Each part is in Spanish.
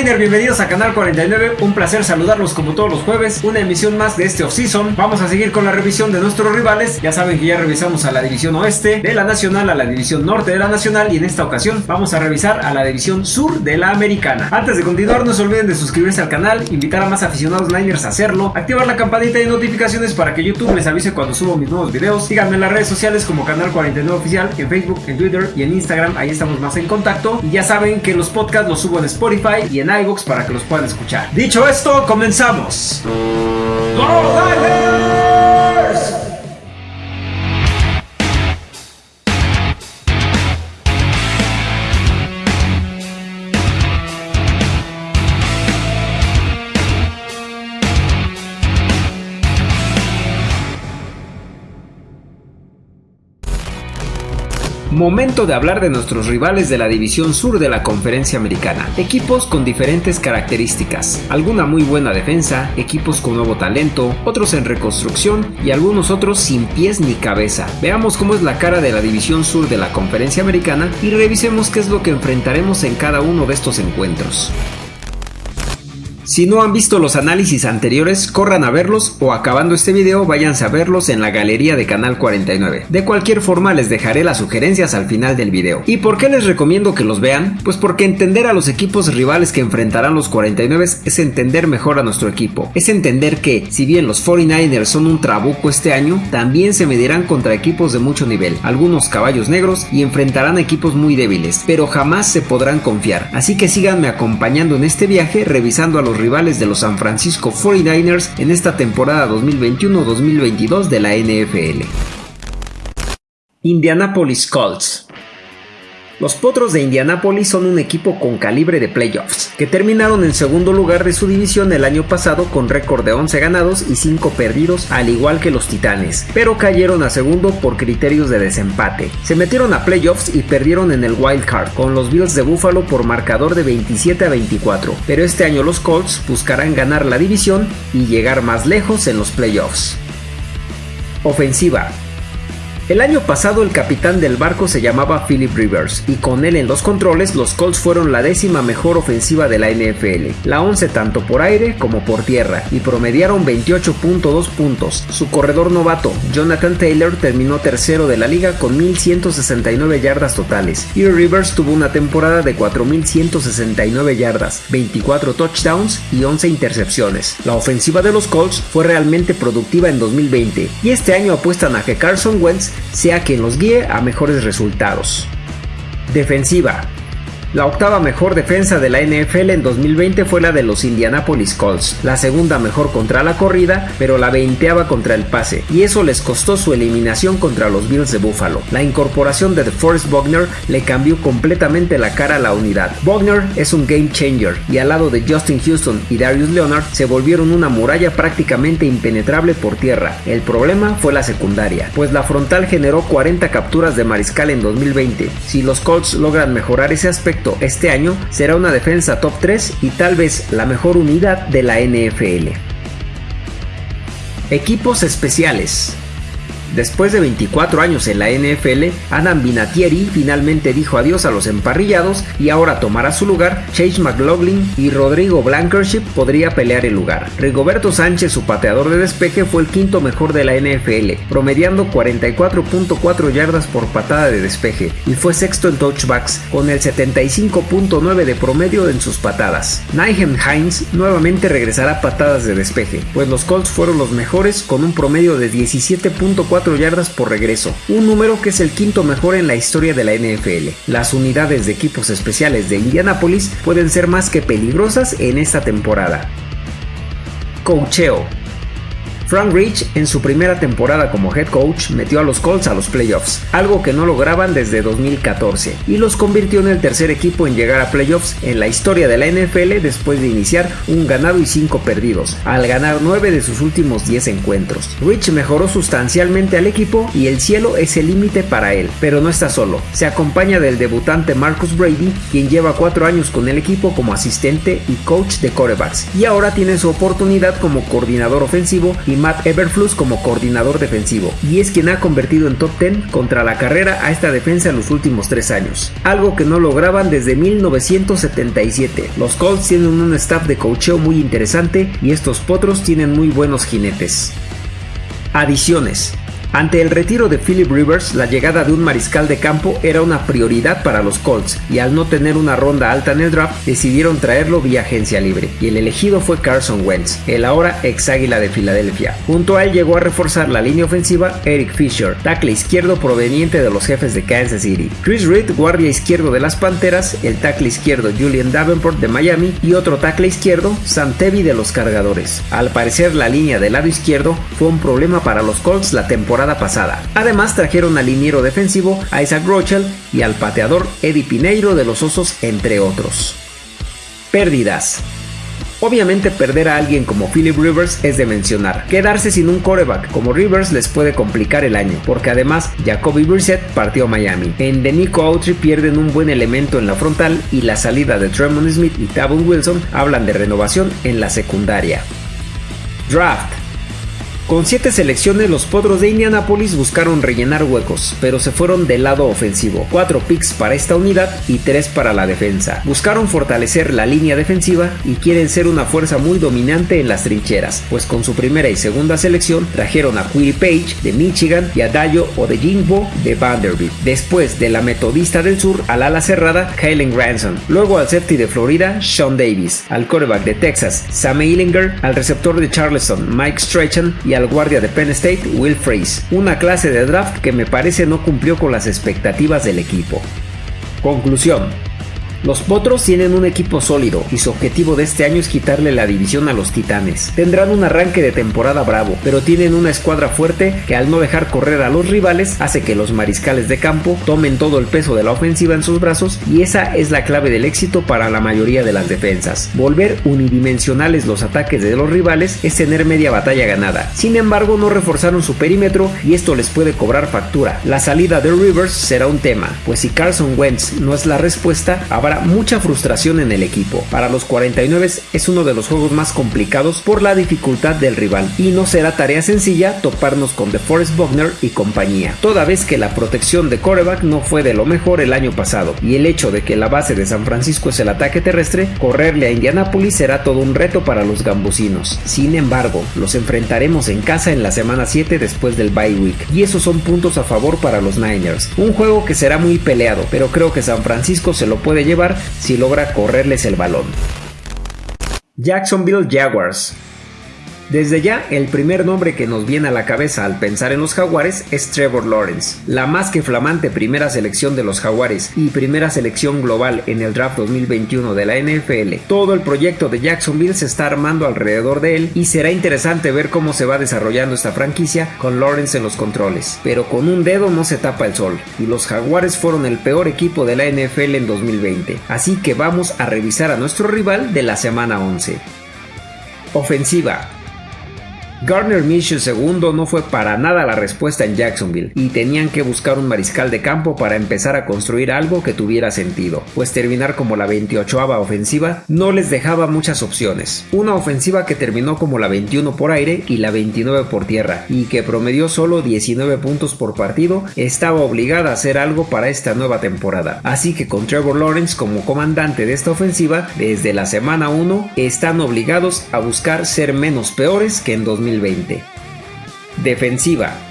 Bienvenidos a Canal 49. Un placer saludarlos como todos los jueves. Una emisión más de este off-season. Vamos a seguir con la revisión de nuestros rivales. Ya saben que ya revisamos a la división oeste de la nacional, a la división norte de la nacional y en esta ocasión vamos a revisar a la división sur de la americana. Antes de continuar, no se olviden de suscribirse al canal, invitar a más aficionados Niners a hacerlo, activar la campanita de notificaciones para que YouTube les avise cuando subo mis nuevos videos. Síganme en las redes sociales como Canal 49 Oficial, en Facebook, en Twitter y en Instagram. Ahí estamos más en contacto. Y ya saben que los podcasts los subo en Spotify y en iVoox para que los puedan escuchar. Dicho esto, comenzamos. Momento de hablar de nuestros rivales de la división sur de la conferencia americana. Equipos con diferentes características. Alguna muy buena defensa, equipos con nuevo talento, otros en reconstrucción y algunos otros sin pies ni cabeza. Veamos cómo es la cara de la división sur de la conferencia americana y revisemos qué es lo que enfrentaremos en cada uno de estos encuentros. Si no han visto los análisis anteriores, corran a verlos o acabando este video váyanse a verlos en la galería de Canal 49. De cualquier forma les dejaré las sugerencias al final del video. ¿Y por qué les recomiendo que los vean? Pues porque entender a los equipos rivales que enfrentarán los 49 es entender mejor a nuestro equipo. Es entender que, si bien los 49ers son un trabuco este año, también se medirán contra equipos de mucho nivel, algunos caballos negros y enfrentarán equipos muy débiles, pero jamás se podrán confiar. Así que síganme acompañando en este viaje revisando a los rivales de los San Francisco 49ers en esta temporada 2021-2022 de la NFL. Indianapolis Colts los Potros de Indianápolis son un equipo con calibre de playoffs, que terminaron en segundo lugar de su división el año pasado con récord de 11 ganados y 5 perdidos, al igual que los Titanes, pero cayeron a segundo por criterios de desempate. Se metieron a playoffs y perdieron en el wild card con los Bills de Buffalo por marcador de 27 a 24, pero este año los Colts buscarán ganar la división y llegar más lejos en los playoffs. Ofensiva el año pasado el capitán del barco se llamaba Philip Rivers y con él en los controles los Colts fueron la décima mejor ofensiva de la NFL, la 11 tanto por aire como por tierra y promediaron 28.2 puntos. Su corredor novato, Jonathan Taylor, terminó tercero de la liga con 1.169 yardas totales y Rivers tuvo una temporada de 4.169 yardas, 24 touchdowns y 11 intercepciones. La ofensiva de los Colts fue realmente productiva en 2020 y este año apuestan a que Carson Wentz sea quien los guíe a mejores resultados. Defensiva. La octava mejor defensa de la NFL en 2020 fue la de los Indianapolis Colts, la segunda mejor contra la corrida, pero la veinteava contra el pase, y eso les costó su eliminación contra los Bills de Buffalo. La incorporación de DeForest Bogner le cambió completamente la cara a la unidad. Bogner es un game changer, y al lado de Justin Houston y Darius Leonard se volvieron una muralla prácticamente impenetrable por tierra. El problema fue la secundaria, pues la frontal generó 40 capturas de mariscal en 2020. Si los Colts logran mejorar ese aspecto, este año será una defensa top 3 y tal vez la mejor unidad de la NFL. Equipos especiales. Después de 24 años en la NFL, Adam Vinatieri finalmente dijo adiós a los emparrillados y ahora tomará su lugar Chase McLaughlin y Rodrigo Blankership podría pelear el lugar. Rigoberto Sánchez, su pateador de despeje, fue el quinto mejor de la NFL, promediando 44.4 yardas por patada de despeje y fue sexto en touchbacks con el 75.9 de promedio en sus patadas. Nyhem Hines nuevamente regresará a patadas de despeje, pues los Colts fueron los mejores con un promedio de 17.4 yardas por regreso, un número que es el quinto mejor en la historia de la NFL. Las unidades de equipos especiales de Indianapolis pueden ser más que peligrosas en esta temporada. Cocheo Frank Rich en su primera temporada como head coach metió a los Colts a los playoffs, algo que no lograban desde 2014, y los convirtió en el tercer equipo en llegar a playoffs en la historia de la NFL después de iniciar un ganado y 5 perdidos, al ganar 9 de sus últimos 10 encuentros. Rich mejoró sustancialmente al equipo y el cielo es el límite para él, pero no está solo, se acompaña del debutante Marcus Brady, quien lleva 4 años con el equipo como asistente y coach de corebacks, y ahora tiene su oportunidad como coordinador ofensivo y Matt Everflus como coordinador defensivo, y es quien ha convertido en top 10 contra la carrera a esta defensa en los últimos tres años, algo que no lograban desde 1977. Los Colts tienen un staff de coacheo muy interesante y estos potros tienen muy buenos jinetes. Adiciones. Ante el retiro de Philip Rivers, la llegada de un mariscal de campo era una prioridad para los Colts y al no tener una ronda alta en el draft decidieron traerlo vía agencia libre y el elegido fue Carson Wentz, el ahora ex águila de Filadelfia. Junto a él llegó a reforzar la línea ofensiva Eric Fisher, tackle izquierdo proveniente de los jefes de Kansas City, Chris Reed, guardia izquierdo de las Panteras, el tackle izquierdo Julian Davenport de Miami y otro tackle izquierdo Sam Tevi de los Cargadores. Al parecer la línea del lado izquierdo fue un problema para los Colts la temporada pasada. Además trajeron al liniero defensivo Isaac Rochel y al pateador Eddie Pineiro de los Osos, entre otros. Pérdidas. Obviamente perder a alguien como Philip Rivers es de mencionar. Quedarse sin un coreback como Rivers les puede complicar el año, porque además Jacoby Brissett partió a Miami. En Denico Autry pierden un buen elemento en la frontal y la salida de Tremont Smith y Tavon Wilson hablan de renovación en la secundaria. Draft. Con siete selecciones, los Potros de Indianapolis buscaron rellenar huecos, pero se fueron del lado ofensivo. Cuatro picks para esta unidad y tres para la defensa. Buscaron fortalecer la línea defensiva y quieren ser una fuerza muy dominante en las trincheras, pues con su primera y segunda selección trajeron a Query Page de Michigan y a Dayo o de Vanderbilt. Después de la Metodista del Sur al ala cerrada, Kalen Granson. Luego al safety de Florida, Sean Davis. Al quarterback de Texas, Sam Eilinger. Al receptor de Charleston, Mike Strachan. Y al guardia de Penn State, Will Freeze, una clase de draft que me parece no cumplió con las expectativas del equipo. Conclusión. Los Potros tienen un equipo sólido y su objetivo de este año es quitarle la división a los Titanes. Tendrán un arranque de temporada bravo, pero tienen una escuadra fuerte que al no dejar correr a los rivales hace que los mariscales de campo tomen todo el peso de la ofensiva en sus brazos y esa es la clave del éxito para la mayoría de las defensas. Volver unidimensionales los ataques de los rivales es tener media batalla ganada. Sin embargo, no reforzaron su perímetro y esto les puede cobrar factura. La salida de Rivers será un tema, pues si Carson Wentz no es la respuesta, habrá mucha frustración en el equipo. Para los 49 es uno de los juegos más complicados por la dificultad del rival y no será tarea sencilla toparnos con DeForest Buckner y compañía, toda vez que la protección de coreback no fue de lo mejor el año pasado y el hecho de que la base de San Francisco es el ataque terrestre, correrle a Indianapolis será todo un reto para los gambusinos. Sin embargo, los enfrentaremos en casa en la semana 7 después del bye week y esos son puntos a favor para los Niners. Un juego que será muy peleado, pero creo que San Francisco se lo puede llevar si logra correrles el balón. Jacksonville Jaguars desde ya, el primer nombre que nos viene a la cabeza al pensar en los jaguares es Trevor Lawrence, la más que flamante primera selección de los jaguares y primera selección global en el draft 2021 de la NFL. Todo el proyecto de Jacksonville se está armando alrededor de él y será interesante ver cómo se va desarrollando esta franquicia con Lawrence en los controles. Pero con un dedo no se tapa el sol, y los jaguares fueron el peor equipo de la NFL en 2020. Así que vamos a revisar a nuestro rival de la semana 11. Ofensiva. Gardner Minshew II no fue para nada la respuesta en Jacksonville y tenían que buscar un mariscal de campo para empezar a construir algo que tuviera sentido, pues terminar como la 28 ofensiva no les dejaba muchas opciones. Una ofensiva que terminó como la 21 por aire y la 29 por tierra y que promedió solo 19 puntos por partido, estaba obligada a hacer algo para esta nueva temporada. Así que con Trevor Lawrence como comandante de esta ofensiva, desde la semana 1 están obligados a buscar ser menos peores que en 2000 Defensiva.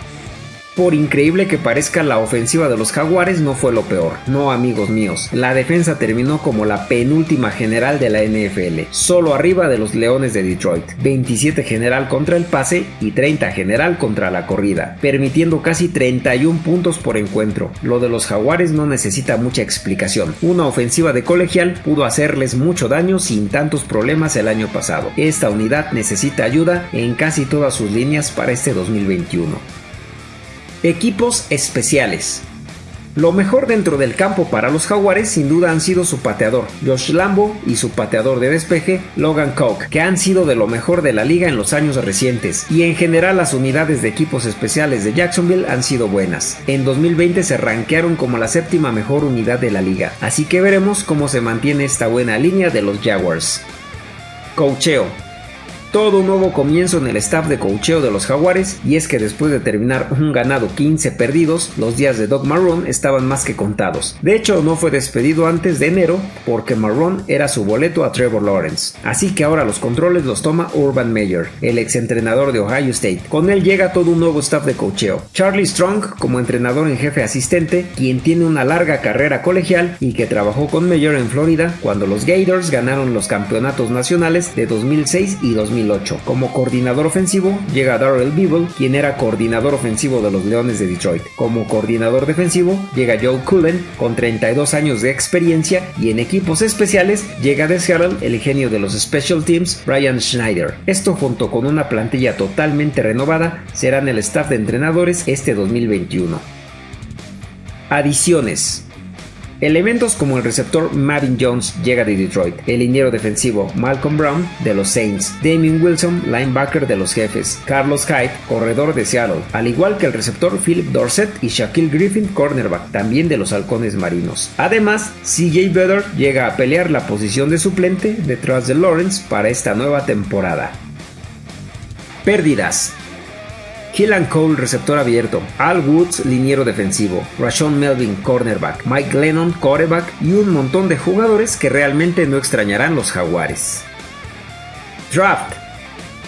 Por increíble que parezca, la ofensiva de los Jaguares no fue lo peor. No, amigos míos. La defensa terminó como la penúltima general de la NFL, solo arriba de los Leones de Detroit. 27 general contra el pase y 30 general contra la corrida, permitiendo casi 31 puntos por encuentro. Lo de los Jaguares no necesita mucha explicación. Una ofensiva de colegial pudo hacerles mucho daño sin tantos problemas el año pasado. Esta unidad necesita ayuda en casi todas sus líneas para este 2021. Equipos especiales. Lo mejor dentro del campo para los jaguares sin duda han sido su pateador, Josh Lambo, y su pateador de despeje, Logan Coke, que han sido de lo mejor de la liga en los años recientes, y en general las unidades de equipos especiales de Jacksonville han sido buenas. En 2020 se rankearon como la séptima mejor unidad de la liga, así que veremos cómo se mantiene esta buena línea de los Jaguars. Coacheo todo un nuevo comienzo en el staff de cocheo de los Jaguares y es que después de terminar un ganado 15 perdidos, los días de Doug Marrone estaban más que contados. De hecho, no fue despedido antes de enero porque Marrone era su boleto a Trevor Lawrence. Así que ahora los controles los toma Urban Meyer, el exentrenador de Ohio State. Con él llega todo un nuevo staff de cocheo. Charlie Strong como entrenador en jefe asistente, quien tiene una larga carrera colegial y que trabajó con Meyer en Florida cuando los Gators ganaron los campeonatos nacionales de 2006 y 2008. Como coordinador ofensivo llega Darrell Beeble, quien era coordinador ofensivo de los Leones de Detroit. Como coordinador defensivo llega Joe Cullen, con 32 años de experiencia, y en equipos especiales llega de Seattle el genio de los Special Teams, Brian Schneider. Esto junto con una plantilla totalmente renovada serán el staff de entrenadores este 2021. Adiciones. Elementos como el receptor Marvin Jones llega de Detroit, el liniero defensivo Malcolm Brown de los Saints, Damien Wilson, linebacker de los Jefes, Carlos Hyde, corredor de Seattle, al igual que el receptor Philip Dorset y Shaquille Griffin, cornerback, también de los Halcones Marinos. Además, CJ Vedder llega a pelear la posición de suplente detrás de Lawrence para esta nueva temporada. Pérdidas. Killan Cole, receptor abierto, Al Woods, liniero defensivo, Rashon Melvin, cornerback, Mike Lennon, quarterback. Y un montón de jugadores que realmente no extrañarán los jaguares. Draft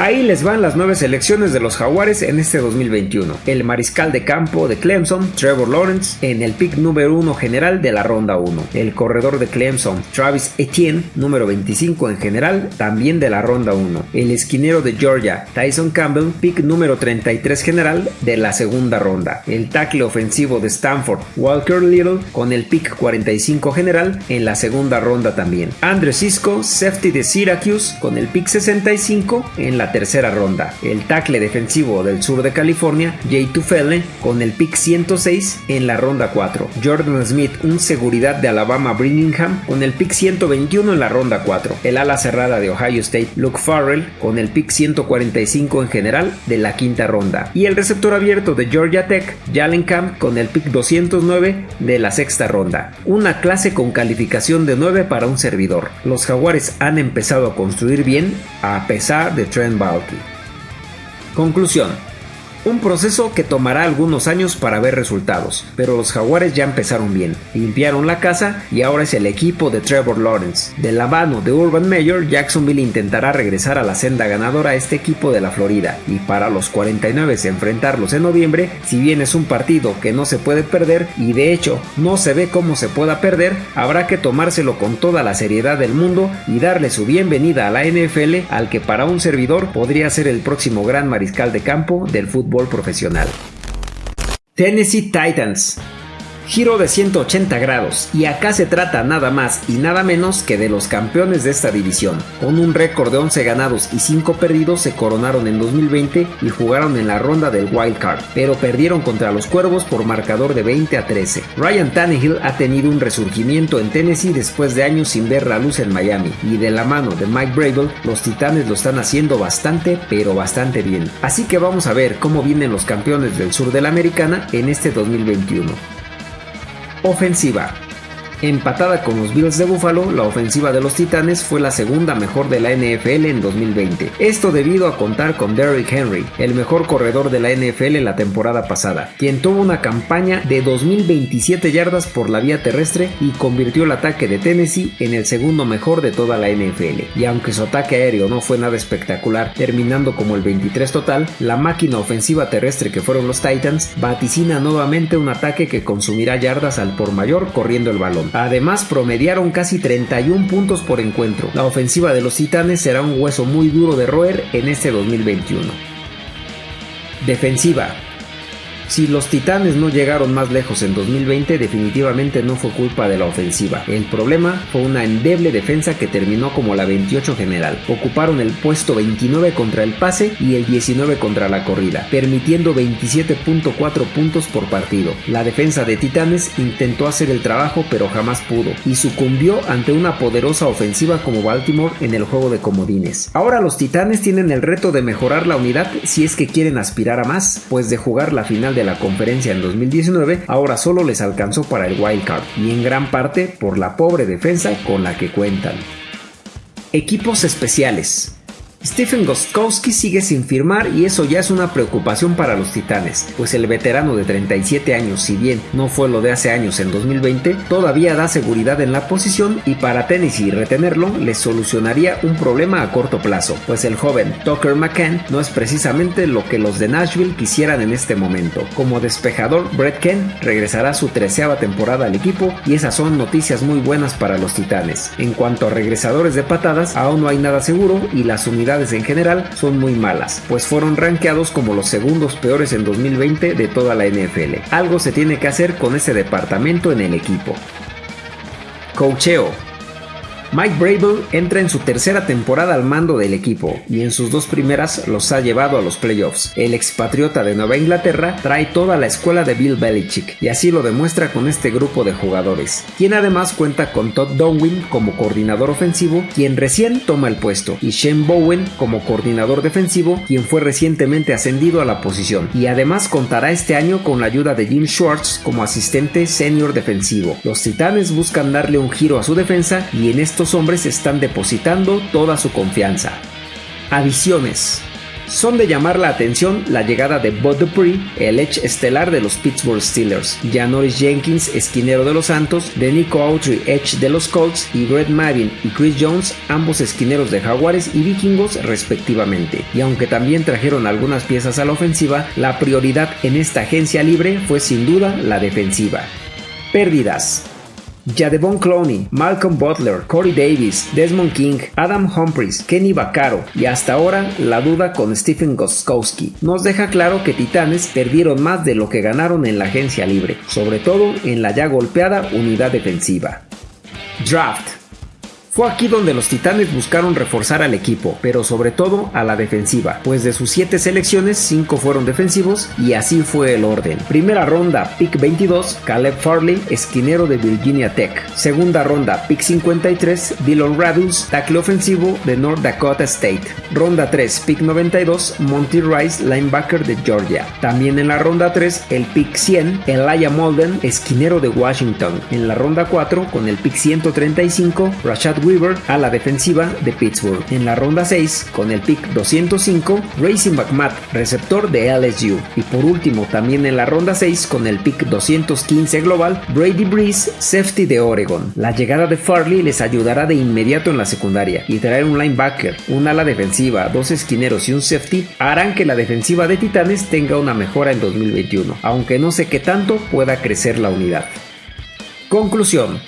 Ahí les van las nueve selecciones de los Jaguares en este 2021. El mariscal de campo de Clemson, Trevor Lawrence, en el pick número 1 general de la ronda 1. El corredor de Clemson, Travis Etienne, número 25 en general, también de la ronda 1. El esquinero de Georgia, Tyson Campbell, pick número 33 general de la segunda ronda. El tackle ofensivo de Stanford, Walker Little, con el pick 45 general en la segunda ronda también. Andre Cisco, safety de Syracuse, con el pick 65 en tercera ronda. El tackle defensivo del sur de California, Jay Tufele, con el pick 106 en la ronda 4. Jordan Smith, un seguridad de Alabama Birmingham, con el pick 121 en la ronda 4. El ala cerrada de Ohio State, Luke Farrell, con el pick 145 en general de la quinta ronda. Y el receptor abierto de Georgia Tech, Jalen Camp, con el pick 209 de la sexta ronda. Una clase con calificación de 9 para un servidor. Los jaguares han empezado a construir bien a pesar de Trent Conclusión. Un proceso que tomará algunos años para ver resultados, pero los jaguares ya empezaron bien, limpiaron la casa y ahora es el equipo de Trevor Lawrence. De la mano de Urban Meyer, Jacksonville intentará regresar a la senda ganadora a este equipo de la Florida, y para los 49 enfrentarlos en noviembre, si bien es un partido que no se puede perder y de hecho no se ve cómo se pueda perder, habrá que tomárselo con toda la seriedad del mundo y darle su bienvenida a la NFL al que para un servidor podría ser el próximo gran mariscal de campo del fútbol profesional. Tennessee Titans Giro de 180 grados, y acá se trata nada más y nada menos que de los campeones de esta división. Con un récord de 11 ganados y 5 perdidos se coronaron en 2020 y jugaron en la ronda del Wild Card, pero perdieron contra los Cuervos por marcador de 20 a 13. Ryan Tannehill ha tenido un resurgimiento en Tennessee después de años sin ver la luz en Miami, y de la mano de Mike Brable, los Titanes lo están haciendo bastante, pero bastante bien. Así que vamos a ver cómo vienen los campeones del sur de la Americana en este 2021. Ofensiva. Empatada con los Bills de Buffalo, la ofensiva de los Titanes fue la segunda mejor de la NFL en 2020. Esto debido a contar con Derrick Henry, el mejor corredor de la NFL la temporada pasada, quien tuvo una campaña de 2027 yardas por la vía terrestre y convirtió el ataque de Tennessee en el segundo mejor de toda la NFL. Y aunque su ataque aéreo no fue nada espectacular, terminando como el 23 total, la máquina ofensiva terrestre que fueron los Titans vaticina nuevamente un ataque que consumirá yardas al por mayor corriendo el balón. Además, promediaron casi 31 puntos por encuentro. La ofensiva de los Titanes será un hueso muy duro de roer en este 2021. Defensiva. Si los Titanes no llegaron más lejos en 2020, definitivamente no fue culpa de la ofensiva. El problema fue una endeble defensa que terminó como la 28 general. Ocuparon el puesto 29 contra el pase y el 19 contra la corrida, permitiendo 27.4 puntos por partido. La defensa de Titanes intentó hacer el trabajo pero jamás pudo y sucumbió ante una poderosa ofensiva como Baltimore en el juego de comodines. Ahora los Titanes tienen el reto de mejorar la unidad si es que quieren aspirar a más, pues de jugar la final de la conferencia en 2019, ahora solo les alcanzó para el wild card y en gran parte por la pobre defensa con la que cuentan. Equipos especiales. Stephen Gostkowski sigue sin firmar y eso ya es una preocupación para los Titanes, pues el veterano de 37 años, si bien no fue lo de hace años en 2020, todavía da seguridad en la posición y para Tennessee retenerlo les solucionaría un problema a corto plazo, pues el joven Tucker McCann no es precisamente lo que los de Nashville quisieran en este momento. Como despejador, Brett Kent regresará su treceava temporada al equipo y esas son noticias muy buenas para los Titanes. En cuanto a regresadores de patadas, aún no hay nada seguro y las unidades en general son muy malas, pues fueron rankeados como los segundos peores en 2020 de toda la NFL. Algo se tiene que hacer con ese departamento en el equipo. Cocheo Mike Brable entra en su tercera temporada al mando del equipo y en sus dos primeras los ha llevado a los playoffs. El expatriota de Nueva Inglaterra trae toda la escuela de Bill Belichick y así lo demuestra con este grupo de jugadores, quien además cuenta con Todd Donwin como coordinador ofensivo, quien recién toma el puesto, y Shane Bowen como coordinador defensivo, quien fue recientemente ascendido a la posición, y además contará este año con la ayuda de Jim Schwartz como asistente senior defensivo. Los Titanes buscan darle un giro a su defensa y en esto hombres están depositando toda su confianza. Adiciones. Son de llamar la atención la llegada de Bud Dupree, el edge estelar de los Pittsburgh Steelers, Janoris Jenkins, esquinero de los Santos, de Nico Autry, edge de los Colts, y Brett Madden y Chris Jones, ambos esquineros de Jaguares y Vikingos respectivamente. Y aunque también trajeron algunas piezas a la ofensiva, la prioridad en esta agencia libre fue sin duda la defensiva. Pérdidas. Jadevon Clowney, Malcolm Butler, Corey Davis, Desmond King, Adam Humphries, Kenny Vaccaro y hasta ahora la duda con Stephen Goskowski nos deja claro que Titanes perdieron más de lo que ganaron en la agencia libre, sobre todo en la ya golpeada unidad defensiva. Draft fue aquí donde los Titanes buscaron reforzar al equipo, pero sobre todo a la defensiva, pues de sus 7 selecciones 5 fueron defensivos y así fue el orden. Primera ronda, pick 22, Caleb Farley, esquinero de Virginia Tech. Segunda ronda, pick 53, Dylan Radus, tackle ofensivo de North Dakota State. Ronda 3, pick 92, Monty Rice, linebacker de Georgia. También en la ronda 3, el pick 100, Elijah Molden, esquinero de Washington. En la ronda 4, con el pick 135, Rashad Weaver a la defensiva de Pittsburgh. En la ronda 6, con el pick 205, Racing McMath, receptor de LSU. Y por último, también en la ronda 6, con el pick 215 global, Brady Breeze, safety de Oregon. La llegada de Farley les ayudará de inmediato en la secundaria y traer un linebacker, un ala defensiva, dos esquineros y un safety harán que la defensiva de Titanes tenga una mejora en 2021, aunque no sé qué tanto pueda crecer la unidad. Conclusión.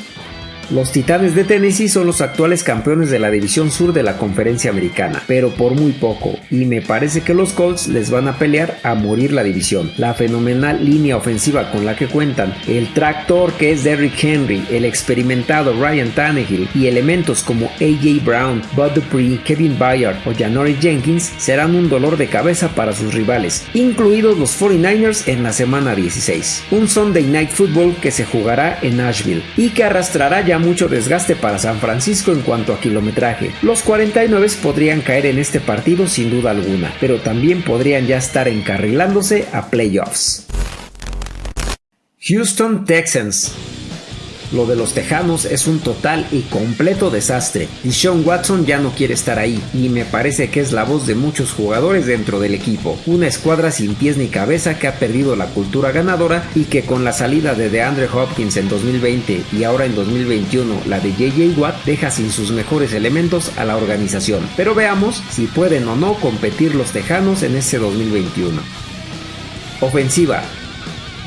Los Titanes de Tennessee son los actuales campeones de la División Sur de la Conferencia Americana, pero por muy poco, y me parece que los Colts les van a pelear a morir la división. La fenomenal línea ofensiva con la que cuentan, el tractor que es Derrick Henry, el experimentado Ryan Tannehill y elementos como AJ Brown, Bud Dupree, Kevin Bayard o Janory Jenkins serán un dolor de cabeza para sus rivales, incluidos los 49ers en la semana 16. Un Sunday Night Football que se jugará en Nashville y que arrastrará ya mucho desgaste para San Francisco en cuanto a kilometraje. Los 49 podrían caer en este partido sin duda alguna, pero también podrían ya estar encarrilándose a playoffs. Houston Texans lo de los Tejanos es un total y completo desastre. Y Sean Watson ya no quiere estar ahí, y me parece que es la voz de muchos jugadores dentro del equipo. Una escuadra sin pies ni cabeza que ha perdido la cultura ganadora y que con la salida de DeAndre Hopkins en 2020 y ahora en 2021 la de JJ Watt deja sin sus mejores elementos a la organización. Pero veamos si pueden o no competir los Tejanos en este 2021. Ofensiva.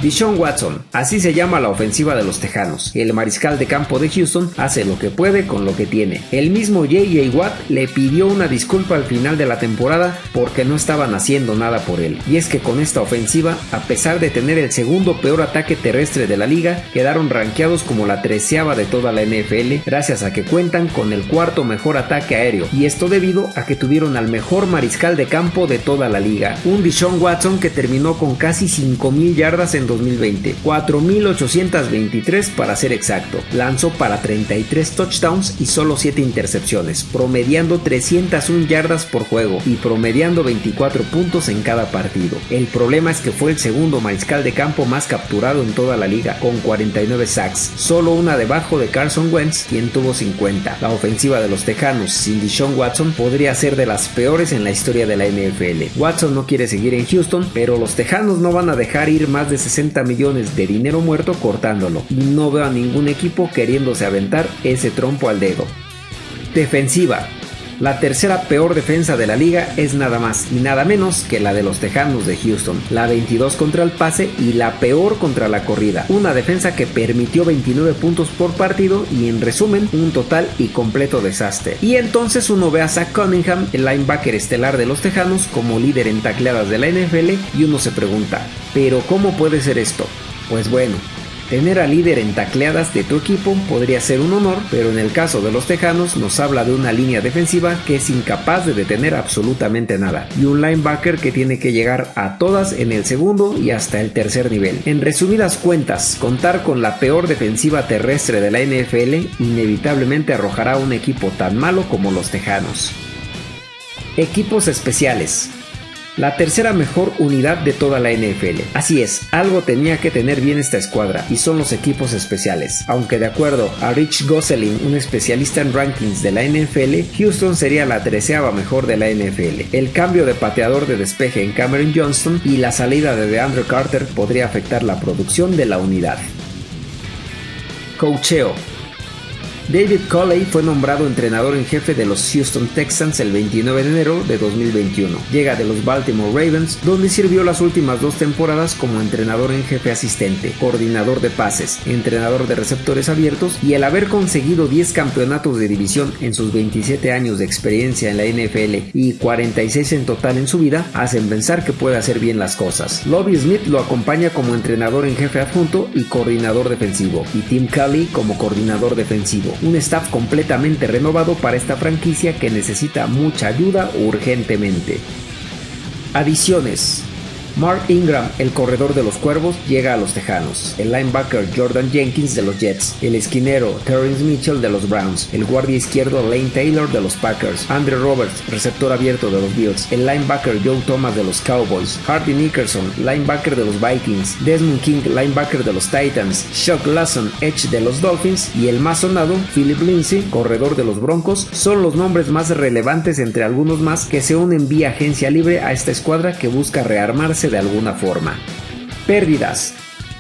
Dishon Watson, así se llama la ofensiva de los Tejanos. El mariscal de campo de Houston hace lo que puede con lo que tiene. El mismo J.J. Watt le pidió una disculpa al final de la temporada porque no estaban haciendo nada por él. Y es que con esta ofensiva, a pesar de tener el segundo peor ataque terrestre de la liga, quedaron rankeados como la treceava de toda la NFL gracias a que cuentan con el cuarto mejor ataque aéreo. Y esto debido a que tuvieron al mejor mariscal de campo de toda la liga. Un Dishon Watson que terminó con casi 5.000 yardas en en 2020, 4.823 para ser exacto. Lanzó para 33 touchdowns y solo 7 intercepciones, promediando 301 yardas por juego y promediando 24 puntos en cada partido. El problema es que fue el segundo mariscal de campo más capturado en toda la liga, con 49 sacks, solo una debajo de Carson Wentz, quien tuvo 50. La ofensiva de los Tejanos sin Deshaun Watson podría ser de las peores en la historia de la NFL. Watson no quiere seguir en Houston, pero los Tejanos no van a dejar ir más de 60 millones de dinero muerto cortándolo, y no veo a ningún equipo queriéndose aventar ese trompo al dedo. Defensiva. La tercera peor defensa de la liga es nada más y nada menos que la de los Tejanos de Houston, la 22 contra el pase y la peor contra la corrida, una defensa que permitió 29 puntos por partido y en resumen un total y completo desastre. Y entonces uno ve a Zach Cunningham, el linebacker estelar de los Tejanos, como líder en tacleadas de la NFL y uno se pregunta, ¿pero cómo puede ser esto? Pues bueno, Tener al líder en tacleadas de tu equipo podría ser un honor, pero en el caso de los Tejanos nos habla de una línea defensiva que es incapaz de detener absolutamente nada y un linebacker que tiene que llegar a todas en el segundo y hasta el tercer nivel. En resumidas cuentas, contar con la peor defensiva terrestre de la NFL inevitablemente arrojará un equipo tan malo como los Tejanos. Equipos especiales la tercera mejor unidad de toda la NFL. Así es, algo tenía que tener bien esta escuadra y son los equipos especiales. Aunque de acuerdo a Rich Gosselin, un especialista en rankings de la NFL, Houston sería la treceava mejor de la NFL. El cambio de pateador de despeje en Cameron Johnston y la salida de DeAndre Carter podría afectar la producción de la unidad. Coacheo David Coley fue nombrado entrenador en jefe de los Houston Texans el 29 de enero de 2021. Llega de los Baltimore Ravens, donde sirvió las últimas dos temporadas como entrenador en jefe asistente, coordinador de pases, entrenador de receptores abiertos y el haber conseguido 10 campeonatos de división en sus 27 años de experiencia en la NFL y 46 en total en su vida, hacen pensar que puede hacer bien las cosas. Lobby Smith lo acompaña como entrenador en jefe adjunto y coordinador defensivo, y Tim Kelly como coordinador defensivo un staff completamente renovado para esta franquicia que necesita mucha ayuda urgentemente. Adiciones. Mark Ingram, el corredor de los Cuervos, llega a los Tejanos. El linebacker Jordan Jenkins de los Jets. El esquinero Terrence Mitchell de los Browns. El guardia izquierdo Lane Taylor de los Packers. Andrew Roberts, receptor abierto de los Bills. El linebacker Joe Thomas de los Cowboys. Hardy Nickerson, linebacker de los Vikings. Desmond King, linebacker de los Titans. Chuck Lawson, edge de los Dolphins. Y el más sonado, Philip Lindsay, corredor de los Broncos, son los nombres más relevantes entre algunos más que se unen vía agencia libre a esta escuadra que busca rearmarse de alguna forma. Pérdidas.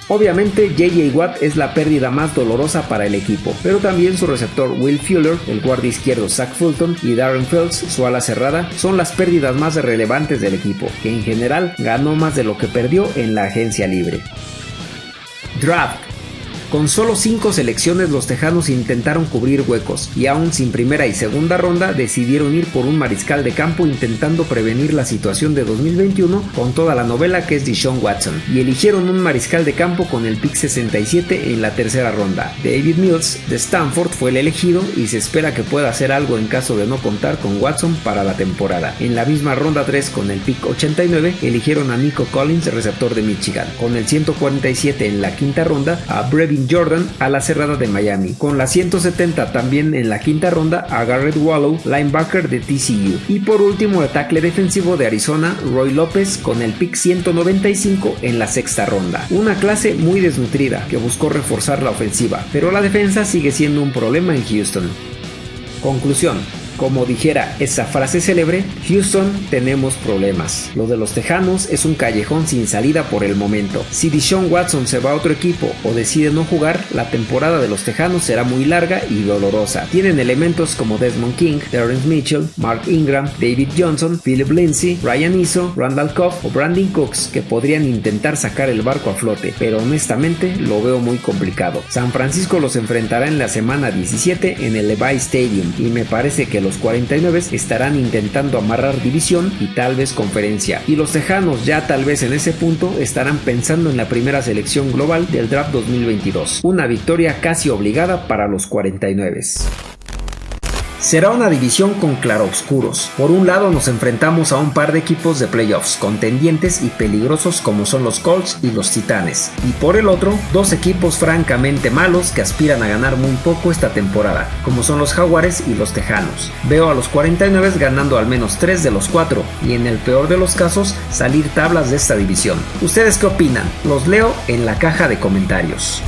Obviamente JJ Watt es la pérdida más dolorosa para el equipo, pero también su receptor Will Fuller, el guardia izquierdo Zach Fulton y Darren Feltz, su ala cerrada, son las pérdidas más relevantes del equipo, que en general ganó más de lo que perdió en la agencia libre. Draft con solo 5 selecciones los Tejanos intentaron cubrir huecos y aún sin primera y segunda ronda decidieron ir por un mariscal de campo intentando prevenir la situación de 2021 con toda la novela que es Deshaun Watson y eligieron un mariscal de campo con el pick 67 en la tercera ronda. David Mills de Stanford fue el elegido y se espera que pueda hacer algo en caso de no contar con Watson para la temporada. En la misma ronda 3 con el pick 89 eligieron a Nico Collins, receptor de Michigan. Con el 147 en la quinta ronda a Brevin Jordan a la cerrada de Miami. Con la 170 también en la quinta ronda a Garrett Wallow, linebacker de TCU. Y por último el defensivo de Arizona, Roy López, con el pick 195 en la sexta ronda. Una clase muy desnutrida que buscó reforzar la ofensiva, pero la defensa sigue siendo un problema en Houston. Conclusión. Como dijera esa frase célebre, Houston tenemos problemas. Lo de los Tejanos es un callejón sin salida por el momento. Si Deshaun Watson se va a otro equipo o decide no jugar, la temporada de los Tejanos será muy larga y dolorosa. Tienen elementos como Desmond King, Terrence Mitchell, Mark Ingram, David Johnson, Philip Lindsay, Ryan Iso, Randall Cobb o Brandon Cooks que podrían intentar sacar el barco a flote, pero honestamente lo veo muy complicado. San Francisco los enfrentará en la semana 17 en el Levi Stadium y me parece que los 49 estarán intentando amarrar división y tal vez conferencia. Y los Tejanos ya tal vez en ese punto estarán pensando en la primera selección global del draft 2022. Una victoria casi obligada para los 49. Será una división con claroscuros. Por un lado nos enfrentamos a un par de equipos de playoffs contendientes y peligrosos como son los Colts y los Titanes. Y por el otro, dos equipos francamente malos que aspiran a ganar muy poco esta temporada, como son los Jaguares y los Tejanos. Veo a los 49 ganando al menos 3 de los 4 y en el peor de los casos salir tablas de esta división. ¿Ustedes qué opinan? Los leo en la caja de comentarios.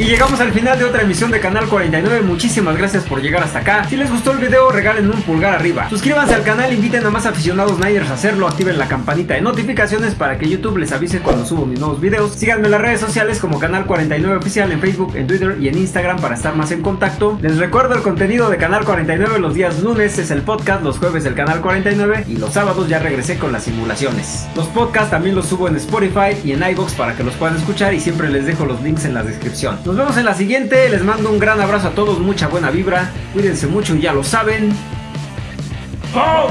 Y llegamos al final de otra emisión de Canal 49. Muchísimas gracias por llegar hasta acá. Si les gustó el video, regalen un pulgar arriba. Suscríbanse al canal, inviten a más aficionados Niners a hacerlo. Activen la campanita de notificaciones para que YouTube les avise cuando subo mis nuevos videos. Síganme en las redes sociales como Canal 49 Oficial en Facebook, en Twitter y en Instagram para estar más en contacto. Les recuerdo el contenido de Canal 49 los días lunes es el podcast, los jueves el Canal 49 y los sábados ya regresé con las simulaciones. Los podcasts también los subo en Spotify y en iBox para que los puedan escuchar y siempre les dejo los links en la descripción. Nos vemos en la siguiente. Les mando un gran abrazo a todos, mucha buena vibra. Cuídense mucho y ya lo saben. ¡Oh,